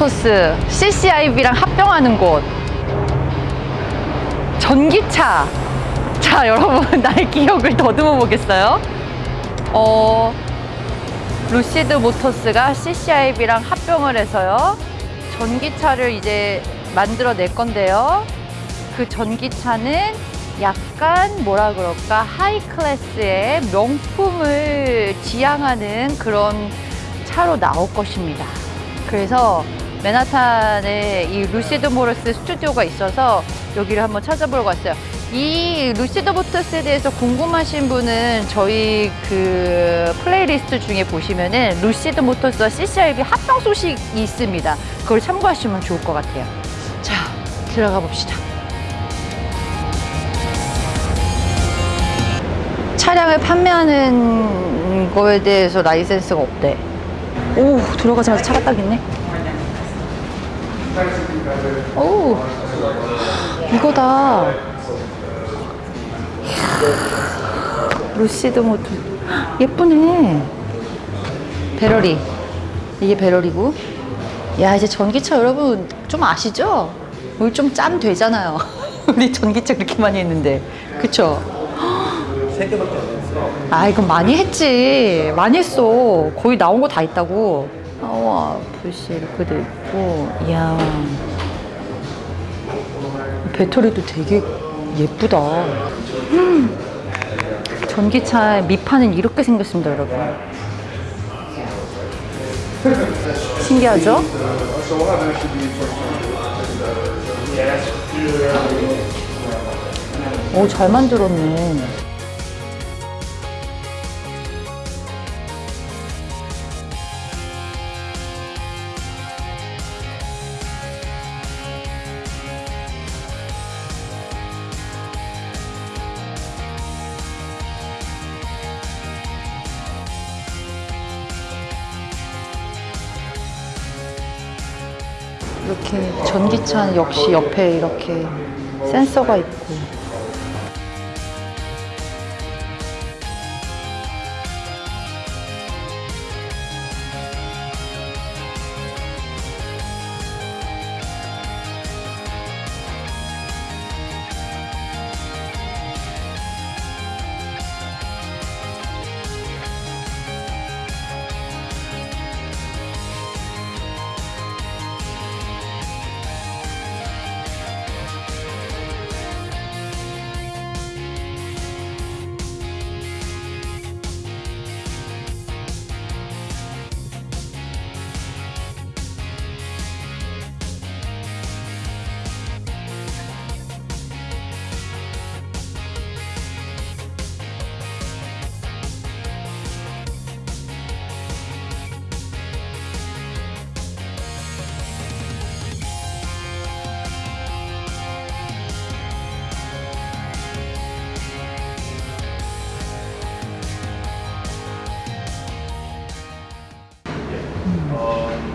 모터스 CCIV랑 합병하는 곳. 전기차. 자 여러분 나의 기억을 더듬어 보겠어요? 어 루시드 모터스가 CCIV랑 합병을 해서요 전기차를 이제 만들어 낼 건데요. 그 전기차는 약간 뭐라 그럴까? high class의 명품을 지향하는 그런 차로 나올 것입니다. 그래서 맨하탄에 이 루시드 모터스 스튜디오가 있어서 여기를 한번 찾아보러 갔어요. 이 루시드 모터스에 대해서 궁금하신 분은 저희 그 플레이리스트 중에 보시면은 루시드 모터스와 CCIV 합병 소식이 있습니다. 그걸 참고하시면 좋을 것 같아요. 자, 들어가 봅시다. 차량을 판매하는 거에 대해서 라이센스가 없대. 오, 들어가자마자 차가 딱 있네. 오, 이거다. 루시드 모드. 예쁘네. 배럴이. 이게 배럴이고. 야, 이제 전기차 여러분 좀 아시죠? 우리 좀짬 되잖아요. 우리 전기차 그렇게 많이 했는데. 그쵸? 아, 이건 많이 했지. 많이 했어. 거의 나온 거 다 있다고. 아와, 불씨 이렇게 돼 있고. 이야. 배터리도 되게 예쁘다. 음. 전기차 밑판은 이렇게 생겼습니다, 여러분. 신기하죠? 오, 잘 만들었네. 이렇게 전기차 역시 옆에 이렇게 센서가 있고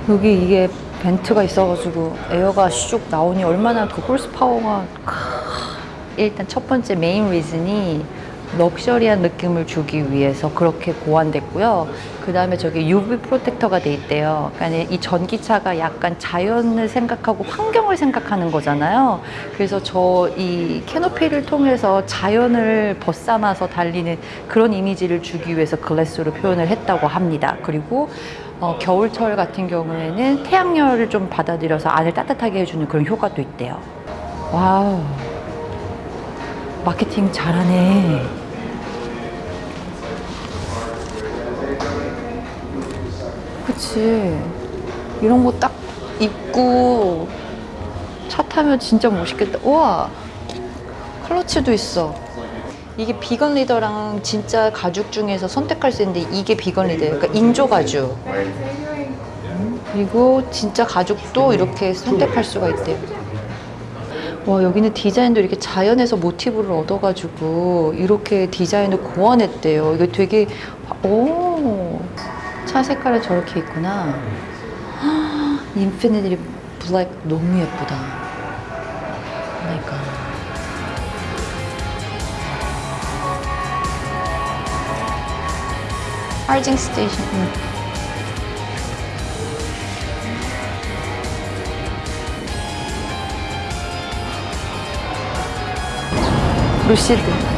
여기 이게 vent가 있어가지고 에어가 슉 나오니 얼마나 그 horse power가 일단 첫 번째 main reason이 럭셔리한 느낌을 주기 위해서 그렇게 고안됐고요. 그 다음에 저기 UV protector가 돼 있대요. 그러니까 이 전기차가 약간 자연을 생각하고 환경을 생각하는 거잖아요. 그래서 저 이 캐노피를 통해서 자연을 벗삼아서 달리는 그런 이미지를 주기 위해서 glass로 표현을 했다고 합니다. 그리고 어, 겨울철 같은 경우에는 태양열을 좀 받아들여서 안을 따뜻하게 해주는 그런 효과도 있대요. Wow. 마케팅 잘하네. 그치. 이런 거 딱 입고 차 타면 진짜 멋있겠다. 우와. 클러치도 있어. 이게 vegan leather랑 진짜 가죽 중에서 선택할 수 있는데 이게 vegan leather예요. 그러니까 인조 가죽. 그리고 진짜 가죽도 이렇게 선택할 수가 있대요. 와 여기는 디자인도 이렇게 자연에서 모티브를 얻어가지고 이렇게 디자인을 고안했대요. 이거 되게 오. 차 색깔이 저렇게 있구나. 헉, infinity black 너무 예쁘다. 그러니까. 파이징 스테이션 응. 루시드.